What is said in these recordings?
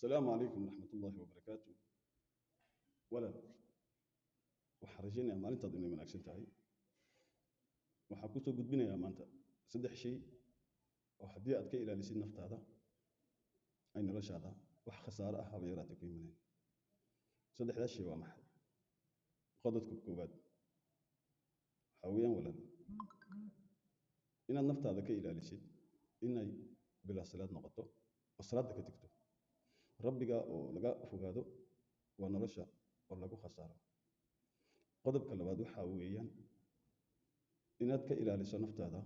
asalaamu calaykum waraxmat ullaahi wabarakaatu walaal waxaan rajaynayaa maalintaadu inay wanaagsan tahay waxaan ku soo gudbinayaa maanta saddex shay oo haddii aad ka ilaalisid naftaada ay noloshaada wax khasaaro ah haba yaraatay ku imaneen saddexdaas shay waa maxay qodobka koowaad waxaa weeyaan walaal inaad naftaada ka ilaalisid inay bilaa salaad noqoto oo rabbiga oo laga fogaado waa nolosha oo lagu khasaaro. Qodobka labaad waxaa weeyaan inaad ka ilaaliso naftaada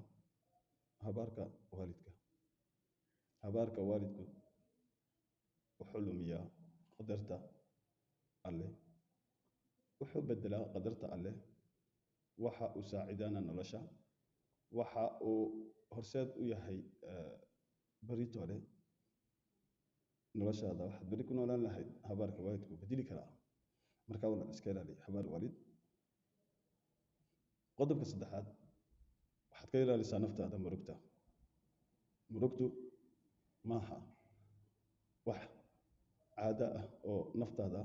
habaarka waalidka. Habaarka waalidku wuxuu lumiyaa qadarta alleh wuxuu bedelaa qadarta alleh waxa uu saacidaana nolosha waxa uu horseed u yahay baritole noloshaada waxaad beri ku noolaan lahayd habaarka waalidku bedeli karaa. Markaa walaal iska ilaali habaar waalid qodobka saddexaad waxaad ka ilaalisaa naftaada murugta. Murugtu maaha wax caado ah oo naftaada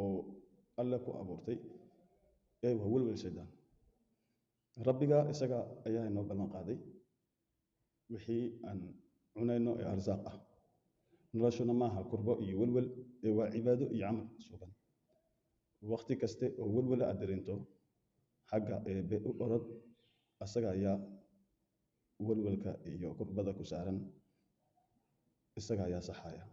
oo alle ku abuurtay ee waa welwel shaydaan. Rabbiga isaga ayaa inoo ballan qaaday wixii aan cunayno ee arsaaq ah. Noloshuna maaha kurbo iyo welwel ee waa cibaado iyo camal sugan. Wakti kaste oo welwela aad dareento xagga eebe u orod asaga ayaa welwelka iyo kurbada ku saaran isaga ayaa saxaya